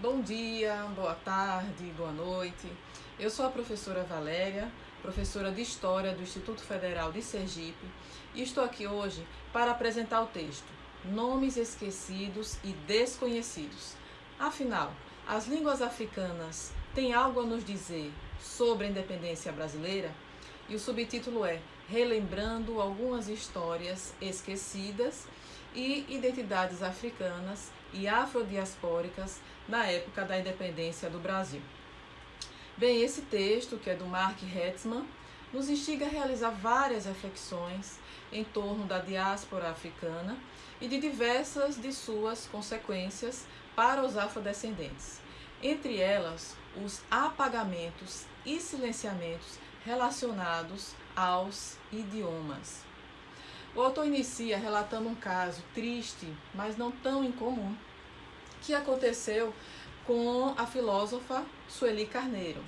Bom dia, boa tarde, boa noite. Eu sou a professora Valéria, professora de História do Instituto Federal de Sergipe, e estou aqui hoje para apresentar o texto Nomes Esquecidos e Desconhecidos. Afinal, as línguas africanas têm algo a nos dizer sobre a independência brasileira? E o subtítulo é Relembrando algumas histórias esquecidas e identidades africanas e afrodiaspóricas na época da independência do Brasil. Bem, esse texto, que é do Mark Hetzman, nos instiga a realizar várias reflexões em torno da diáspora africana e de diversas de suas consequências para os afrodescendentes, entre elas os apagamentos e silenciamentos relacionados aos idiomas. O autor inicia relatando um caso triste, mas não tão incomum, que aconteceu com a filósofa Sueli Carneiro,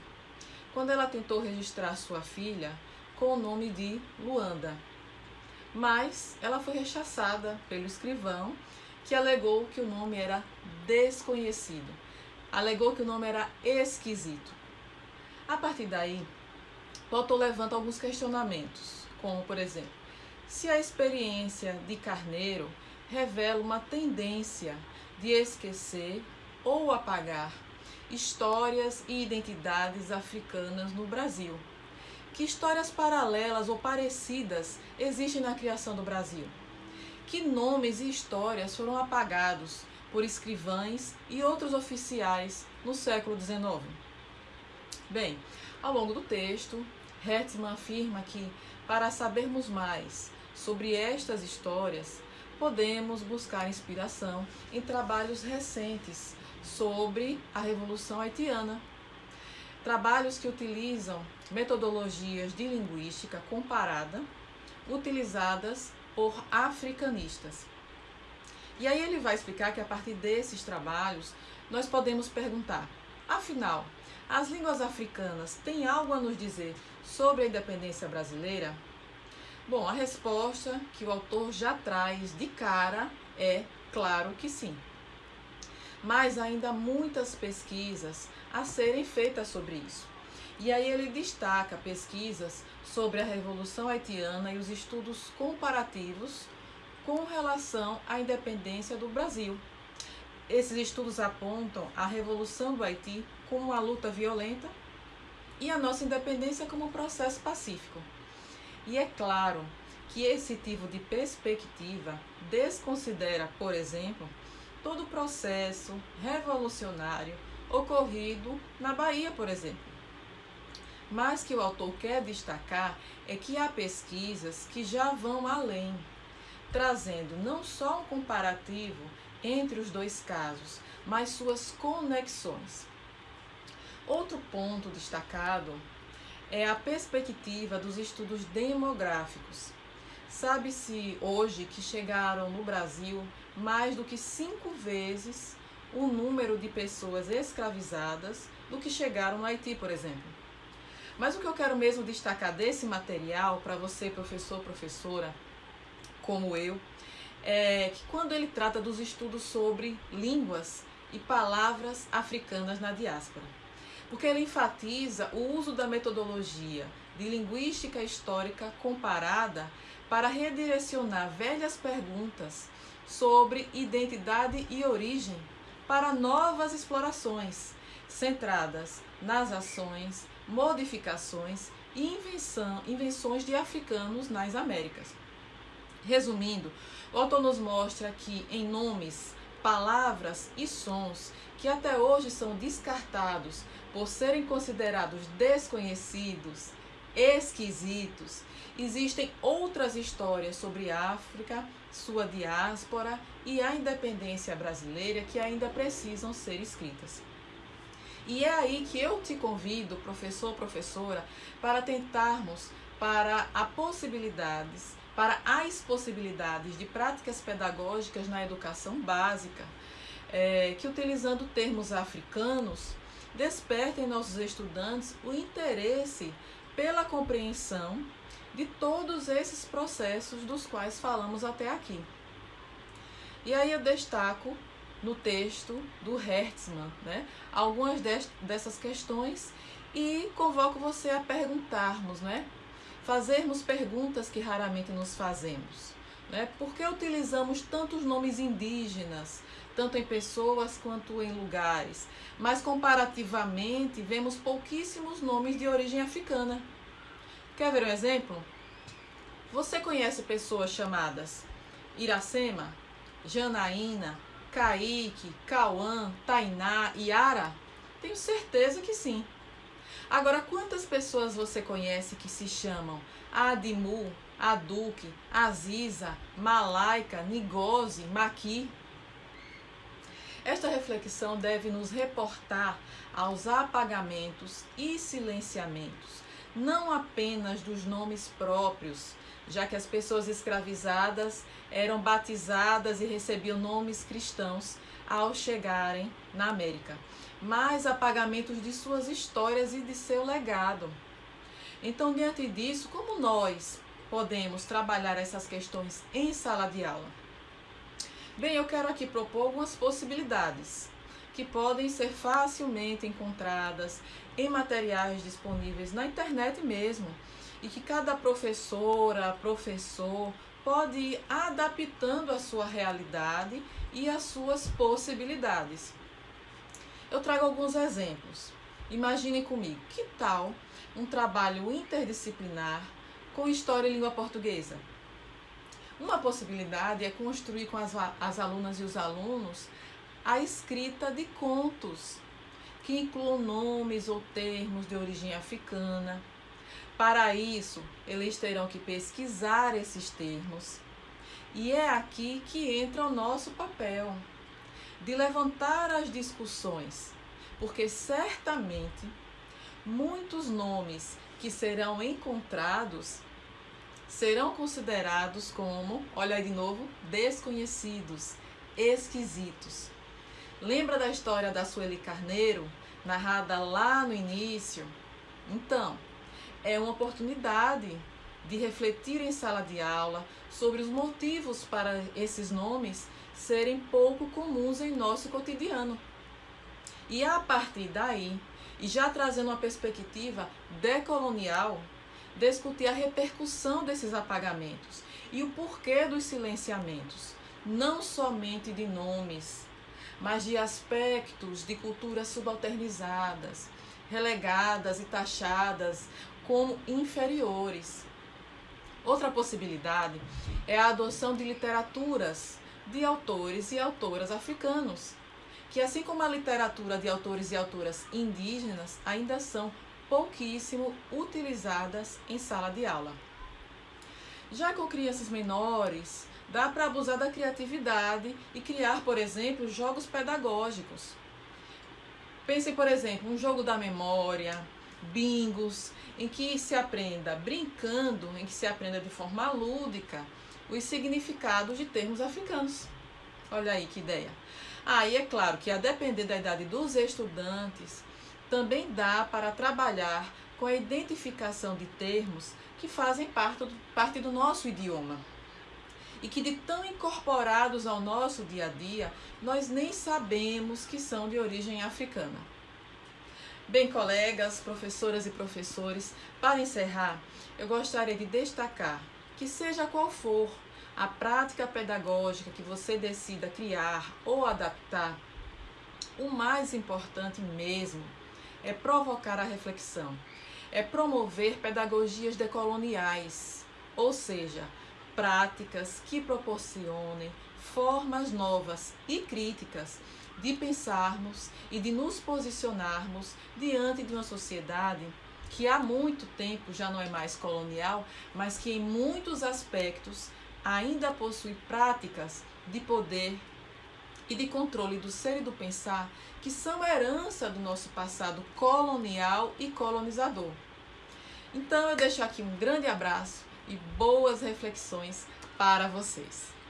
quando ela tentou registrar sua filha com o nome de Luanda. Mas ela foi rechaçada pelo escrivão, que alegou que o nome era desconhecido, alegou que o nome era esquisito. A partir daí, o autor levanta alguns questionamentos, como por exemplo, se a experiência de Carneiro revela uma tendência de esquecer ou apagar histórias e identidades africanas no Brasil. Que histórias paralelas ou parecidas existem na criação do Brasil? Que nomes e histórias foram apagados por escrivães e outros oficiais no século XIX? Bem, ao longo do texto, Hertzmann afirma que, para sabermos mais Sobre estas histórias, podemos buscar inspiração em trabalhos recentes sobre a Revolução Haitiana. Trabalhos que utilizam metodologias de linguística comparada utilizadas por africanistas. E aí ele vai explicar que a partir desses trabalhos nós podemos perguntar: afinal, as línguas africanas têm algo a nos dizer sobre a independência brasileira? Bom, a resposta que o autor já traz de cara é claro que sim. Mas ainda há muitas pesquisas a serem feitas sobre isso. E aí ele destaca pesquisas sobre a Revolução Haitiana e os estudos comparativos com relação à independência do Brasil. Esses estudos apontam a Revolução do Haiti como uma luta violenta e a nossa independência como um processo pacífico. E é claro que esse tipo de perspectiva desconsidera, por exemplo, todo o processo revolucionário ocorrido na Bahia, por exemplo. Mas que o autor quer destacar é que há pesquisas que já vão além, trazendo não só um comparativo entre os dois casos, mas suas conexões. Outro ponto destacado é a perspectiva dos estudos demográficos. Sabe-se hoje que chegaram no Brasil mais do que cinco vezes o número de pessoas escravizadas do que chegaram no Haiti, por exemplo. Mas o que eu quero mesmo destacar desse material para você, professor, professora, como eu, é que quando ele trata dos estudos sobre línguas e palavras africanas na diáspora porque ele enfatiza o uso da metodologia de linguística histórica comparada para redirecionar velhas perguntas sobre identidade e origem para novas explorações centradas nas ações, modificações e invenção, invenções de africanos nas Américas. Resumindo, o autor nos mostra que em nomes, palavras e sons que até hoje são descartados por serem considerados desconhecidos, esquisitos, existem outras histórias sobre África, sua diáspora e a independência brasileira que ainda precisam ser escritas. E é aí que eu te convido, professor, professora, para tentarmos para a possibilidades, para as possibilidades de práticas pedagógicas na educação básica, é, que utilizando termos africanos, despertem em nossos estudantes o interesse pela compreensão de todos esses processos dos quais falamos até aqui. E aí eu destaco no texto do Hertzmann, né? Algumas dessas questões e convoco você a perguntarmos, né? Fazermos perguntas que raramente nos fazemos. Né? Por que utilizamos tantos nomes indígenas, tanto em pessoas quanto em lugares? Mas comparativamente vemos pouquíssimos nomes de origem africana. Quer ver um exemplo? Você conhece pessoas chamadas Iracema, Janaína, Kaique, Cauã, Tainá, Yara? Tenho certeza que sim. Agora, quantas pessoas você conhece que se chamam Adimu, Aduque, Aziza, Malaika, Nigose, Maqui? Esta reflexão deve nos reportar aos apagamentos e silenciamentos, não apenas dos nomes próprios, já que as pessoas escravizadas eram batizadas e recebiam nomes cristãos ao chegarem na América, mas apagamentos de suas histórias e de seu legado. Então, diante disso, como nós podemos trabalhar essas questões em sala de aula? Bem, eu quero aqui propor algumas possibilidades que podem ser facilmente encontradas em materiais disponíveis na internet mesmo e que cada professora, professor pode ir adaptando a sua realidade e as suas possibilidades. Eu trago alguns exemplos. Imagine comigo, que tal um trabalho interdisciplinar com história e língua portuguesa? Uma possibilidade é construir com as, as alunas e os alunos a escrita de contos que incluam nomes ou termos de origem africana. Para isso, eles terão que pesquisar esses termos. E é aqui que entra o nosso papel de levantar as discussões, porque certamente muitos nomes que serão encontrados serão considerados como, olha aí de novo, desconhecidos, esquisitos. Lembra da história da Sueli Carneiro, narrada lá no início? Então, é uma oportunidade de refletir em sala de aula sobre os motivos para esses nomes serem pouco comuns em nosso cotidiano. E a partir daí, e já trazendo uma perspectiva decolonial, discutir a repercussão desses apagamentos e o porquê dos silenciamentos, não somente de nomes, mas de aspectos de culturas subalternizadas, relegadas e taxadas como inferiores. Outra possibilidade é a adoção de literaturas de autores e autoras africanos, que assim como a literatura de autores e autoras indígenas ainda são pouquíssimo utilizadas em sala de aula. Já com crianças menores, dá para abusar da criatividade e criar, por exemplo, jogos pedagógicos. Pense, por exemplo, um jogo da memória, bingos, em que se aprenda brincando, em que se aprenda de forma lúdica os significados de termos africanos. Olha aí que ideia. Aí ah, é claro que a depender da idade dos estudantes, também dá para trabalhar com a identificação de termos que fazem parte do, parte do nosso idioma e que de tão incorporados ao nosso dia a dia, nós nem sabemos que são de origem africana. Bem, colegas, professoras e professores, para encerrar, eu gostaria de destacar que, seja qual for a prática pedagógica que você decida criar ou adaptar, o mais importante mesmo é provocar a reflexão, é promover pedagogias decoloniais, ou seja, práticas que proporcionem formas novas e críticas de pensarmos e de nos posicionarmos diante de uma sociedade que há muito tempo já não é mais colonial, mas que em muitos aspectos ainda possui práticas de poder e de controle do ser e do pensar que são herança do nosso passado colonial e colonizador. Então eu deixo aqui um grande abraço e boas reflexões para vocês.